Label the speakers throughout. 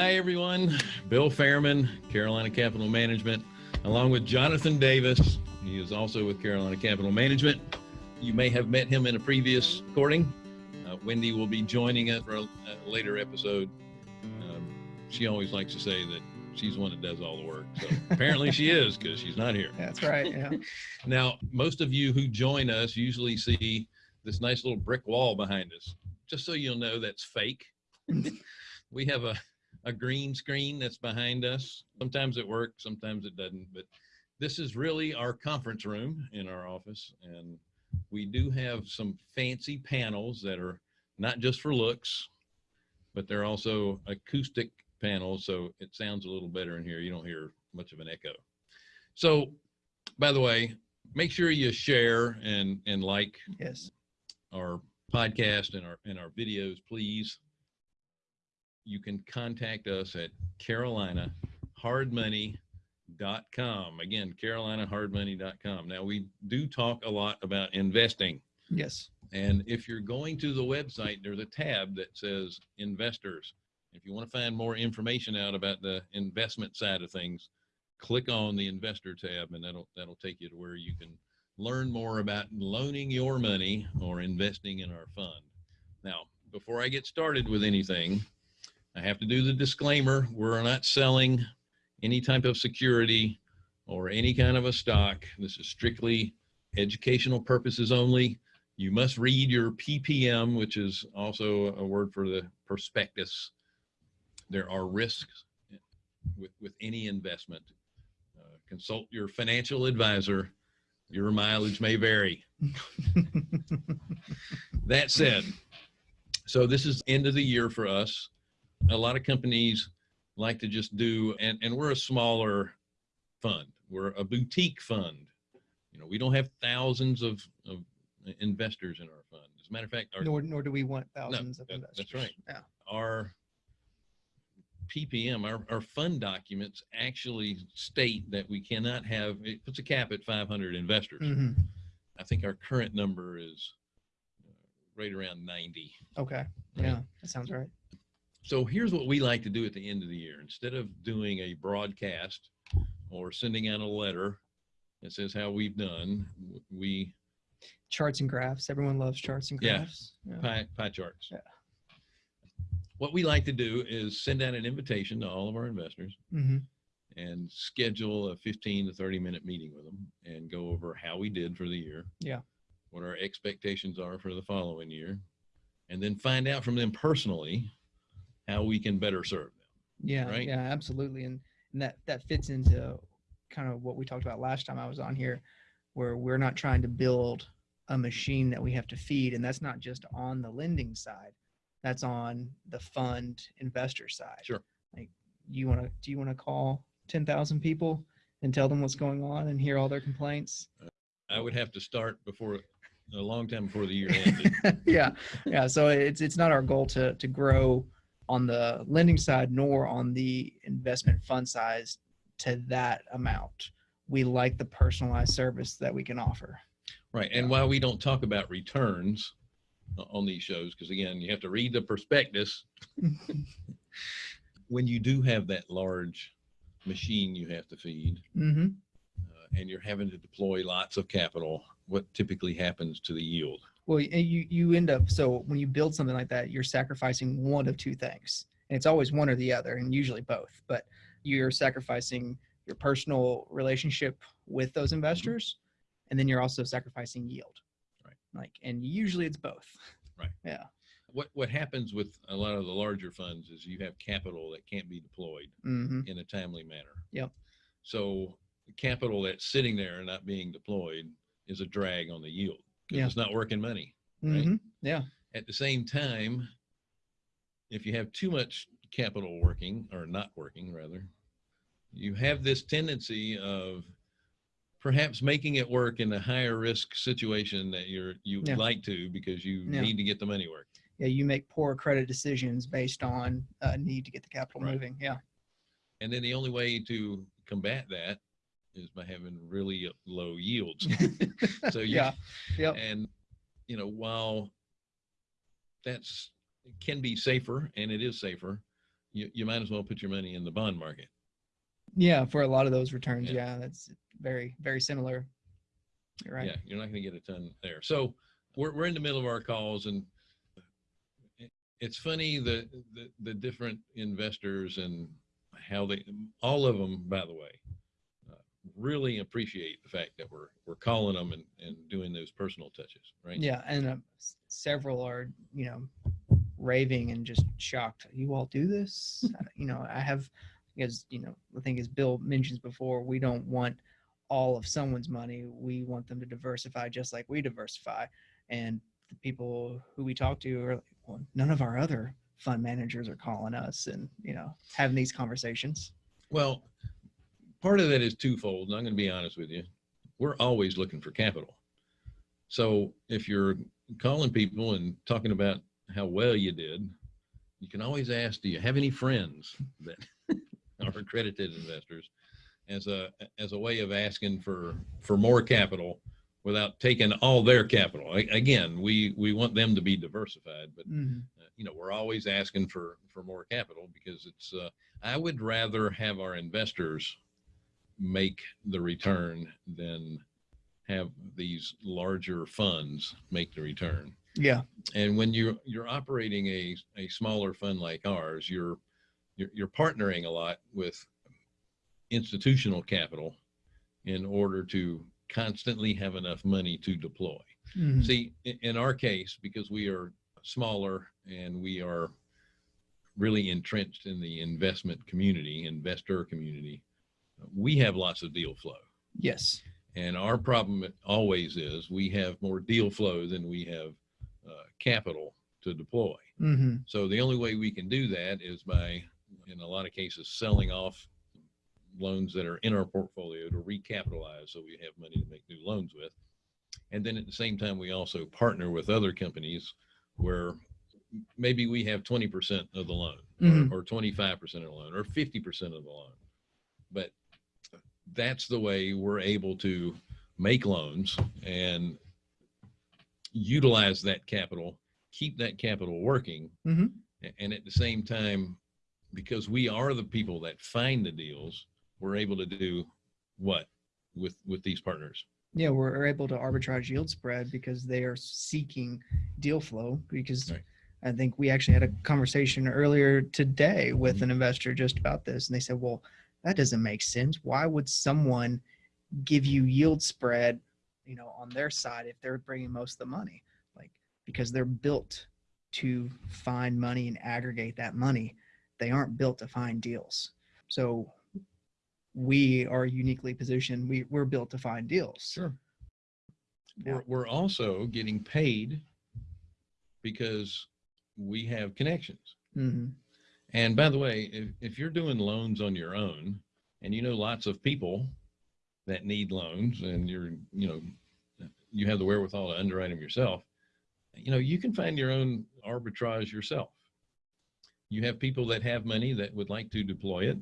Speaker 1: Hi, everyone. Bill Fairman, Carolina Capital Management, along with Jonathan Davis. He is also with Carolina Capital Management. You may have met him in a previous recording. Uh, Wendy will be joining us for a, a later episode. Um, she always likes to say that she's the one that does all the work. So apparently she is because she's not here.
Speaker 2: That's right. Yeah.
Speaker 1: Now, most of you who join us usually see this nice little brick wall behind us. Just so you'll know that's fake. we have a, a green screen that's behind us. Sometimes it works, sometimes it doesn't, but this is really our conference room in our office. And we do have some fancy panels that are not just for looks, but they're also acoustic panels. So it sounds a little better in here. You don't hear much of an echo. So by the way, make sure you share and, and like
Speaker 2: Yes.
Speaker 1: our podcast and our and our videos, please. You can contact us at carolinahardmoney.com. Again, carolinahardmoney.com. Now we do talk a lot about investing.
Speaker 2: Yes.
Speaker 1: And if you're going to the website, there's a tab that says investors. If you want to find more information out about the investment side of things, click on the investor tab and that'll that'll take you to where you can learn more about loaning your money or investing in our fund. Now, before I get started with anything, I have to do the disclaimer. We're not selling any type of security or any kind of a stock. This is strictly educational purposes only. You must read your PPM, which is also a word for the prospectus. There are risks with, with any investment. Uh, consult your financial advisor your mileage may vary. that said, so this is end of the year for us. A lot of companies like to just do, and, and we're a smaller fund. We're a boutique fund. You know, we don't have thousands of, of investors in our fund. As a matter of fact, our,
Speaker 2: nor nor do we want thousands of
Speaker 1: that-
Speaker 2: investors.
Speaker 1: that's right.
Speaker 2: Yeah.
Speaker 1: our PPM, our, our fund documents actually state that we cannot have, it puts a cap at 500 investors.
Speaker 2: hmm
Speaker 1: I think our current number is uh, right around 90.
Speaker 2: Okay.
Speaker 1: Right.
Speaker 2: Yeah. That sounds right.
Speaker 1: So here's what we like to do at the end of the year. Instead of doing a broadcast or sending out a letter that says how we've done, we
Speaker 2: Charts and graphs. Everyone loves charts and graphs. Yeah.
Speaker 1: pie, pie charts.
Speaker 2: Yeah.
Speaker 1: What we like to do is send out an invitation to all of our investors
Speaker 2: hmm
Speaker 1: and schedule a 15 to 30 minute meeting with them and go over how we did for the year.
Speaker 2: Yeah.
Speaker 1: What our expectations are for the following year. And then find out from them personally how we can better serve them.
Speaker 2: Yeah.
Speaker 1: Right?
Speaker 2: Yeah. Absolutely. And and that that fits into kind of what we talked about last time I was on here, where we're not trying to build a machine that we have to feed, and that's not just on the lending side. That's on the fund investor side.
Speaker 1: Sure.
Speaker 2: Like, you want to? Do you want to call ten thousand people and tell them what's going on and hear all their complaints?
Speaker 1: I would have to start before a long time before the year ended.
Speaker 2: yeah, yeah. So it's it's not our goal to to grow on the lending side nor on the investment fund size to that amount. We like the personalized service that we can offer.
Speaker 1: Right. And while we don't talk about returns on these shows, because again, you have to read the prospectus. when you do have that large machine you have to feed
Speaker 2: hmm
Speaker 1: uh, and you're having to deploy lots of capital, what typically happens to the yield?
Speaker 2: Well, you you end up so when you build something like that, you're sacrificing one of two things, and it's always one or the other, and usually both. But you're sacrificing your personal relationship with those investors, and then you're also sacrificing yield.
Speaker 1: Right.
Speaker 2: Like, and usually it's both.
Speaker 1: Right.
Speaker 2: Yeah.
Speaker 1: What, what happens with a lot of the larger funds is you have capital that can't be deployed
Speaker 2: hmm
Speaker 1: in a timely manner.
Speaker 2: Yep.
Speaker 1: So capital that's sitting there and not being deployed is a drag on the yield
Speaker 2: Yeah.
Speaker 1: it's not working money. Right.
Speaker 2: hmm Yeah.
Speaker 1: At the same time, if you have too much capital working or not working rather, you have this tendency of perhaps making it work in a higher risk situation that you're you
Speaker 2: Yeah.
Speaker 1: like to because you
Speaker 2: Yeah.
Speaker 1: need to get the money working.
Speaker 2: Yeah. You make poor credit decisions based on uh, need to get the capital
Speaker 1: Right.
Speaker 2: moving. Yeah.
Speaker 1: And then the only way to combat that is by having really low yields. So you,
Speaker 2: yeah. Yep.
Speaker 1: and you know while that's it can be safer and it is safer you, you might as well put your money in the bond market.
Speaker 2: Yeah, for a lot of those returns,
Speaker 1: Yeah.
Speaker 2: yeah, that's very very similar. You're right.
Speaker 1: Yeah, you're not going to get a ton there. So we're, we're in the middle of our calls and it's funny the, the, the different investors and how they, all of them, by the way, really appreciate the fact that we're, we're calling them and, and doing those personal touches, right?
Speaker 2: Yeah, and uh, several are, you know, raving and just shocked. You all do this? You know, I have, as you know, I think as Bill mentions before, we don't want all of someone's money. We want them to diversify just like we diversify. And the people who we talk to are like, well, none of our other fund managers are calling us and, you know, having these conversations.
Speaker 1: Well, part of that is twofold, and I'm going to be honest with you. We're always looking for capital. So if you're calling people and talking about how well you did, you can always ask, do you have any friends that are accredited investors as a, as a way of asking for, for more capital without taking all their capital. A- Again, we, we want them to be diversified, but
Speaker 2: Mhm.
Speaker 1: uh, you know, we're always asking for, for more capital because it's, uh, I would rather have our investors make the return than have these larger funds make the return.
Speaker 2: Yeah.
Speaker 1: And when you're, you're operating a, a smaller fund like ours, you're, you're, you're partnering a lot with institutional capital in order to constantly have enough money to deploy.
Speaker 2: Mhm.
Speaker 1: See, in our case, because we are smaller and we are really entrenched in the investment community, investor community, we have lots of deal flow.
Speaker 2: Yes.
Speaker 1: And our problem always is we have more deal flow than we have uh, capital to deploy.
Speaker 2: hmm
Speaker 1: So the only way we can do that is by, in a lot of cases, selling off loans that are in our portfolio to recapitalize so we have money to make new loans with. And then at the same time, we also partner with other companies where maybe we have 20% of the loan
Speaker 2: Mhm.
Speaker 1: or, or 25% of the loan or 50% of the loan. But that's the way we're able to make loans and utilize that capital, keep that capital working.
Speaker 2: Mhm.
Speaker 1: And at the same time, because we are the people that find the deals, we're able to do what with, with these partners?
Speaker 2: Yeah, we're able to arbitrage yield spread because they are seeking deal flow. Because
Speaker 1: Right.
Speaker 2: I think we actually had a conversation earlier today with
Speaker 1: Mhm.
Speaker 2: an investor just about this, and they said, "Well, that doesn't make sense. Why would someone give you yield spread, you know, on their side if they're bringing most of the money? Like because they're built to find money and aggregate that money. They aren't built to find deals. So." We are uniquely positioned. We, we're built to find deals.
Speaker 1: Sure.
Speaker 2: Yeah.
Speaker 1: We're, we're also getting paid because we have connections.
Speaker 2: hmm
Speaker 1: And by the way, if, if you're doing loans on your own and you know lots of people that need loans and you're, you know, you have the wherewithal to underwrite them yourself, you know, you can find your own arbitrage yourself. You have people that have money that would like to deploy it.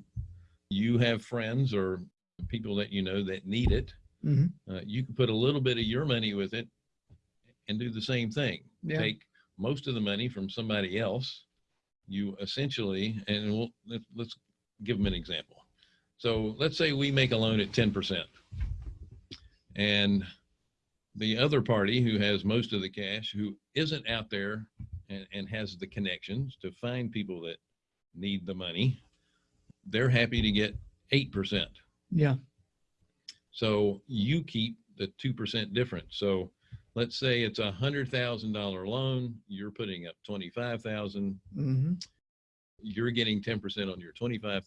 Speaker 1: You have friends or people that you know that need it.
Speaker 2: hmm
Speaker 1: Uh, you can put a little bit of your money with it and do the same thing
Speaker 2: Yeah.
Speaker 1: take most of the money from somebody else. You essentially, and we'll, let's, let's give them an example. So let's say we make a loan at 10% and the other party who has most of the cash, who isn't out there and, and has the connections to find people that need the money, they're happy to get 8%.
Speaker 2: Yeah.
Speaker 1: So you keep the 2% difference. So let's say it's a hundred thousand dollar loan, you're putting up 25,000,
Speaker 2: hmm
Speaker 1: you're getting 10% on your $25,000.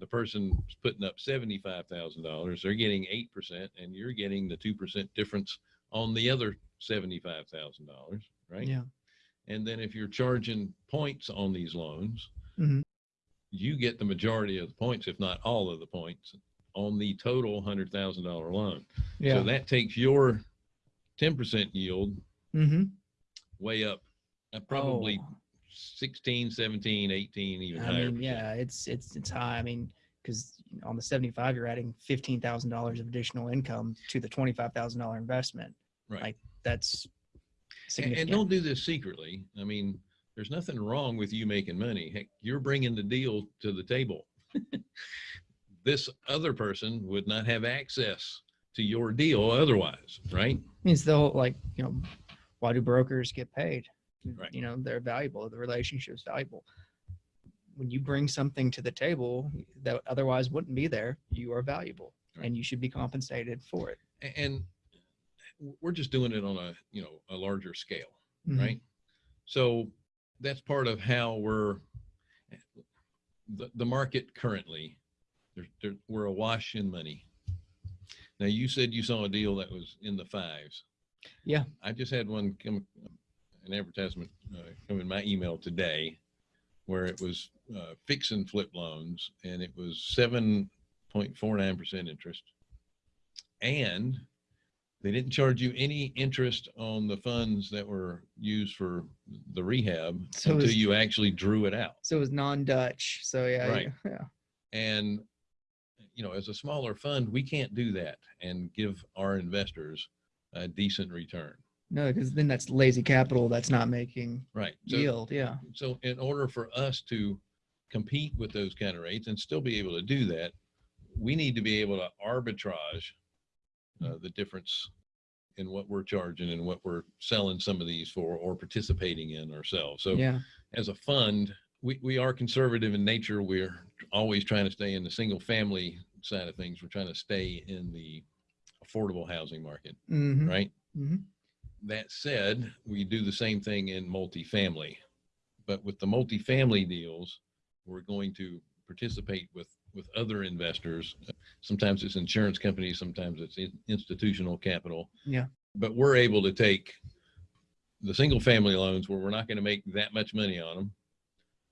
Speaker 1: The person's putting up $75,000, they're getting 8% and you're getting the 2% difference on the other $75,000, right?
Speaker 2: Yeah.
Speaker 1: And then if you're charging points on these loans,
Speaker 2: Mhm.
Speaker 1: you get the majority of the points, if not all of the points on the total hundred thousand dollar loan.
Speaker 2: Yeah.
Speaker 1: So that takes your ten percent yield
Speaker 2: hmm
Speaker 1: way up, uh, probably
Speaker 2: Oh.
Speaker 1: 16, 17, 18, even
Speaker 2: I
Speaker 1: higher.
Speaker 2: mean, yeah, it's it's it's high. I mean, because on the seventy-five, you're adding fifteen thousand dollars of additional income to the twenty-five thousand dollar investment.
Speaker 1: Right.
Speaker 2: Like that's
Speaker 1: And, and don't do this secretly. I mean, there's nothing wrong with you making money. Heck, you're bringing the deal to the table. this other person would not have access to your deal otherwise, right?
Speaker 2: means the whole like you know why do brokers get paid
Speaker 1: Right.
Speaker 2: you know they're valuable the relationship's valuable when you bring something to the table that otherwise wouldn't be there you are valuable
Speaker 1: Right.
Speaker 2: and you should be compensated for it
Speaker 1: And we're just doing it on a, you know, a larger scale.
Speaker 2: Mhm.
Speaker 1: right? So that's part of how we're the, the market currently. There, there, we're awash in money. Now you said you saw a deal that was in the fives.
Speaker 2: Yeah.
Speaker 1: I just had one come, an advertisement uh, come in my email today, where it was uh, fix and flip loans, and it was seven point four nine percent interest, and they didn't charge you any interest on the funds that were used for the rehab
Speaker 2: So
Speaker 1: until
Speaker 2: is-
Speaker 1: you actually drew it out.
Speaker 2: so it was non-dutch so yeah
Speaker 1: Right.
Speaker 2: yeah
Speaker 1: And, you know, as a smaller fund, we can't do that and give our investors a decent return.
Speaker 2: no because then that's lazy capital that's not making
Speaker 1: Right. So,
Speaker 2: yield yeah
Speaker 1: so in order for us to compete with those kind of rates and still be able to do that, we need to be able to arbitrage uh, the difference in what we're charging and what we're selling some of these for or participating in ourselves. So
Speaker 2: yeah
Speaker 1: as a fund, we, we are conservative in nature. We're always trying to stay in the single family side of things. We're trying to stay in the affordable housing market,
Speaker 2: hmm
Speaker 1: right?
Speaker 2: hmm
Speaker 1: That said, we do the same thing in multifamily. But with the multifamily deals, we're going to participate with, with other investors. Sometimes it's insurance companies, sometimes it's in- institutional capital.
Speaker 2: Yeah.
Speaker 1: But we're able to take the single family loans where we're not going to make that much money on them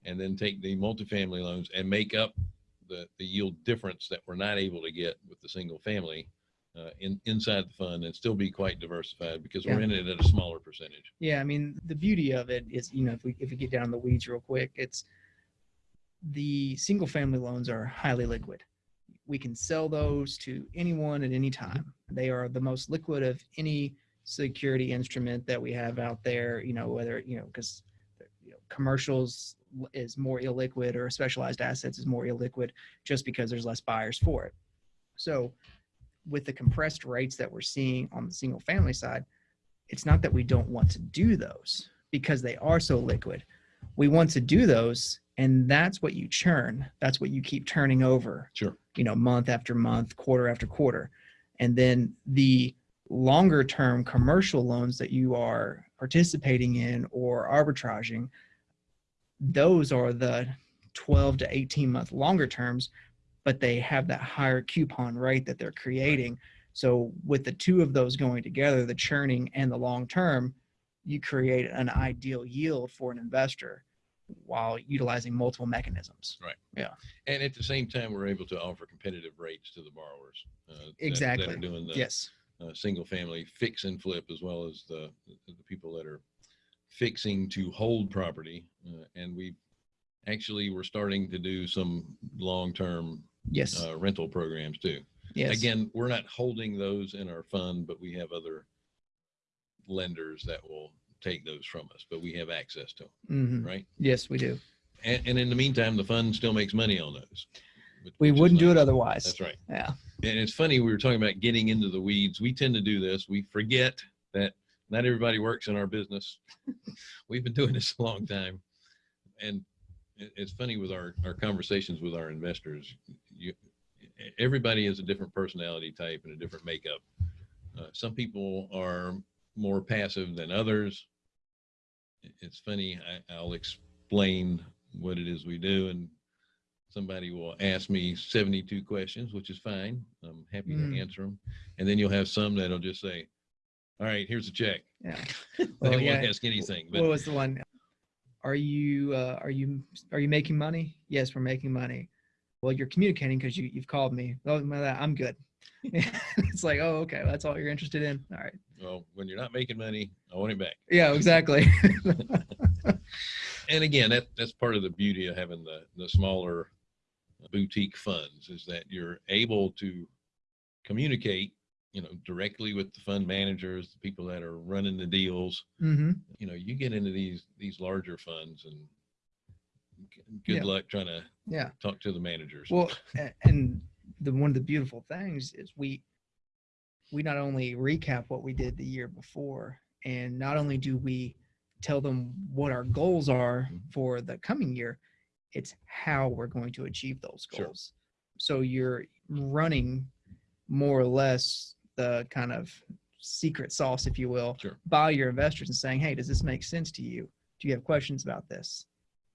Speaker 1: and then take the multifamily loans and make up the, the yield difference that we're not able to get with the single family uh, in, inside the fund and still be quite diversified because we're in it at a smaller percentage.
Speaker 2: Yeah, I mean, the beauty of it is, you know, if we if we get down the weeds real quick, it's the single family loans are highly liquid. We can sell those to anyone at any time. They are the most liquid of any security instrument that we have out there, you know, whether, you know, because you know, commercials is more illiquid or specialized assets is more illiquid just because there's less buyers for it. So with the compressed rates that we're seeing on the single family side, it's not that we don't want to do those because they are so liquid. We want to do those, and that's what you churn. That's what you keep turning over,
Speaker 1: Sure.
Speaker 2: you know, month after month, quarter after quarter. And then the longer term commercial loans that you are participating in or arbitraging, those are the 12 to 18 month longer terms, but they have that higher coupon rate that they're creating. So with the two of those going together, the churning and the long term, you create an ideal yield for an investor while utilizing multiple mechanisms. Right. Yeah.
Speaker 1: And at the same time, we're able to offer competitive rates to the borrowers. uh, that- That
Speaker 2: Exactly.
Speaker 1: are doing the
Speaker 2: Yes.
Speaker 1: uh, single family fix and flip as well as the, the people that are fixing to hold property. Uh, and we actually we're starting to do some long-term
Speaker 2: Yes.
Speaker 1: uh, rental programs too.
Speaker 2: yes.
Speaker 1: Again, we're not holding those in our fund, but we have other lenders that will take those from us, but we have access to them,
Speaker 2: Mhm.
Speaker 1: right?
Speaker 2: Yes, we do.
Speaker 1: And, and in the meantime, the fund still makes money on those. which-
Speaker 2: We
Speaker 1: which
Speaker 2: wouldn't do it otherwise.
Speaker 1: That's right.
Speaker 2: Yeah.
Speaker 1: And it's funny, we were talking about getting into the weeds. We tend to do this. We forget that not everybody works in our business. We've been doing this a long time. And it's funny with our, our conversations with our investors, you, everybody has a different personality type and a different makeup. Uh, some people are more passive than others. It's funny, I, I'll explain what it is we do and somebody will ask me 72 questions, which is fine. I'm happy
Speaker 2: Mm.
Speaker 1: to answer them. And then you'll have some that'll just say, all right, here's a check.
Speaker 2: Yeah.
Speaker 1: They
Speaker 2: Well,
Speaker 1: won't
Speaker 2: yeah.
Speaker 1: ask anything, But.
Speaker 2: what was the one? Are you uh, are you are you making money? Yes, we're making money. Well, you're communicating because you you've called me. Oh, my- that- I'm good. it's like, oh, okay, that's all you're interested in. All right.
Speaker 1: well, when you're not making money, I want it back.
Speaker 2: Yeah, exactly.
Speaker 1: And again, that, that's part of the beauty of having the, the smaller boutique funds is that you're able to communicate you know, directly with the fund managers, the people that are running the deals.
Speaker 2: hmm
Speaker 1: You know, you get into these these larger funds, and good
Speaker 2: Yeah.
Speaker 1: luck trying to
Speaker 2: Yeah.
Speaker 1: talk to the managers.
Speaker 2: Well, and the one of the beautiful things is we we not only recap what we did the year before, and not only do we tell them what our goals are
Speaker 1: Mhm.
Speaker 2: for the coming year, it's how we're going to achieve those
Speaker 1: Sure.
Speaker 2: goals. So you're running more or less the kind of secret sauce, if you will,
Speaker 1: Sure.
Speaker 2: by your investors and saying, "Hey, does this make sense to you? Do you have questions about this?"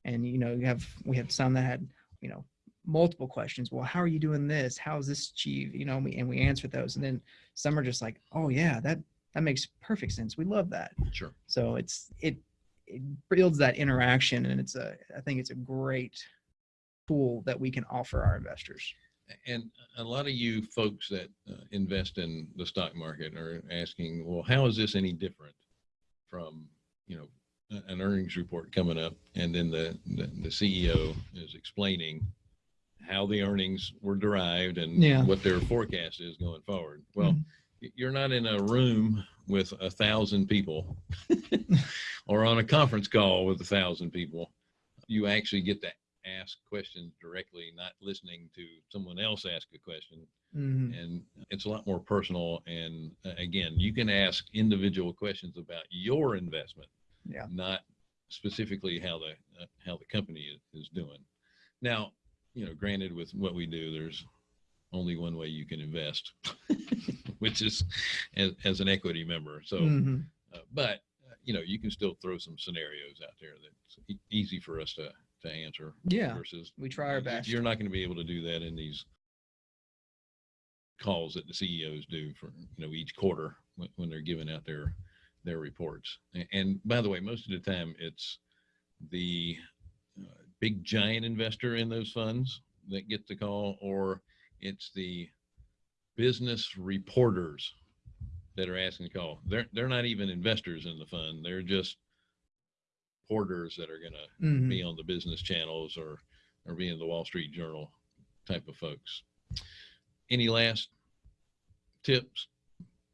Speaker 2: And you know, you have we have some that had you know multiple questions. Well, how are you doing this? How is this achieved? You know, and we, and we answered those. And then some are just like, oh yeah, that that makes perfect sense. We love that.
Speaker 1: Sure.
Speaker 2: So it's it it builds that interaction, and it's a I think it's a great tool that we can offer our investors.
Speaker 1: And a lot of you folks that uh, invest in the stock market are asking, well, how is this any different from, you know, an earnings report coming up and then the, the, the CEO is explaining how the earnings were derived and
Speaker 2: Yeah.
Speaker 1: what their forecast is going forward. Well,
Speaker 2: Mhm.
Speaker 1: you're not in a room with a thousand people or on a conference call with a thousand people. You actually get to ask questions directly, not listening to someone else ask a question.
Speaker 2: Mhm.
Speaker 1: And it's a lot more personal. And uh, again, you can ask individual questions about your investment,
Speaker 2: Yeah.
Speaker 1: not specifically how the uh, how the company is, is doing. Now, you know, granted, with what we do, there's only one way you can invest, which is as, as an equity member. So,
Speaker 2: Mhm.
Speaker 1: uh, but uh, you know, you can still throw some scenarios out there that's e- easy for us to to answer.
Speaker 2: Yeah.
Speaker 1: Versus
Speaker 2: We try our best.
Speaker 1: You're not going to be able to do that in these calls that the CEOs do for you know each quarter when, when they're giving out their their reports. A- And by the way, most of the time it's the uh, big giant investor in those funds that gets the call, or it's the business reporters that are asking the call. They're they're not even investors in the fund. They're just porters that are going to
Speaker 2: Mhm.
Speaker 1: be on the business channels or or be in the Wall Street Journal type of folks. Any last tips,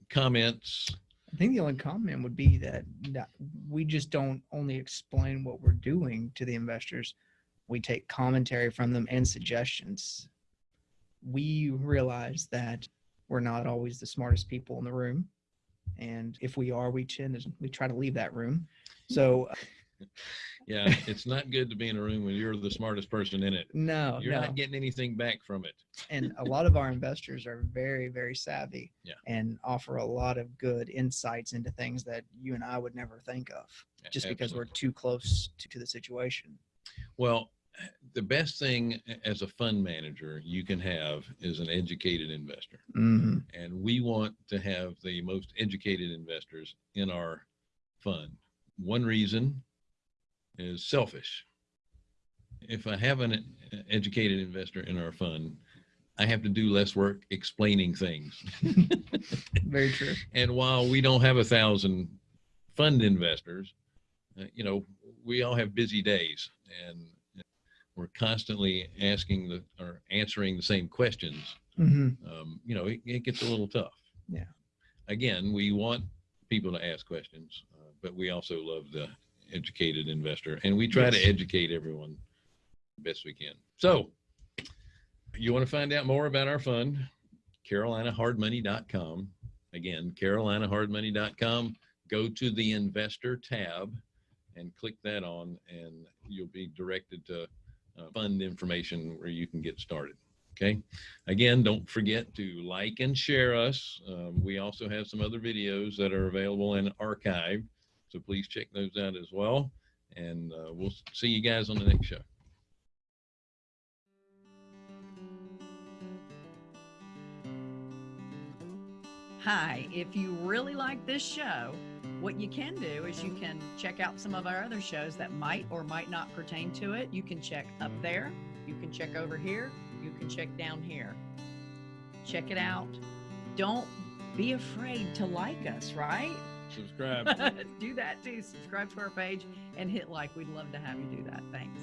Speaker 1: comments?
Speaker 2: I think the only comment would be that, that we just don't only explain what we're doing to the investors. We take commentary from them and suggestions. We realize that we're not always the smartest people in the room. And if we are, we tend to, we try to leave that room. So
Speaker 1: Yeah, it's not good to be in a room when you're the smartest person in it.
Speaker 2: no,
Speaker 1: You're
Speaker 2: no.
Speaker 1: not getting anything back from it.
Speaker 2: and a lot of our investors are very very savvy
Speaker 1: Yeah.
Speaker 2: and offer a lot of good insights into things that you and i would never think of just because we're too close to, to the situation
Speaker 1: Well, the best thing as a fund manager you can have is an educated investor.
Speaker 2: mm-hmm.
Speaker 1: and we want to have the most educated investors in our fund. One reason is selfish. If I have an educated investor in our fund, I have to do less work explaining things.
Speaker 2: very true
Speaker 1: And while we don't have a thousand fund investors, uh, you know, we all have busy days and we're constantly asking the or answering the same questions
Speaker 2: hmm
Speaker 1: um, you know, it, it gets a little tough.
Speaker 2: Yeah.
Speaker 1: Again, we want people to ask questions, uh, but we also love the educated investor and we try to educate everyone best we can. So you want to find out more about our fund, carolinahardmoney.com. Again, carolinahardmoney.com. Go to the investor tab and click that on and you'll be directed to uh, fund information where you can get started. Okay. Again, don't forget to like and share us. Um, we also have some other videos that are available and archived. So please check those out as well. And uh, we'll see you guys on the next show.
Speaker 3: Hi, if you really like this show, what you can do is you can check out some of our other shows that might or might not pertain to it. You can check up there, you can check over here, you can check down here. Check it out. Don't be afraid to like us, right?
Speaker 1: Subscribe.
Speaker 3: do that too. Subscribe to our page and hit like. We'd love to have you do that. Thanks.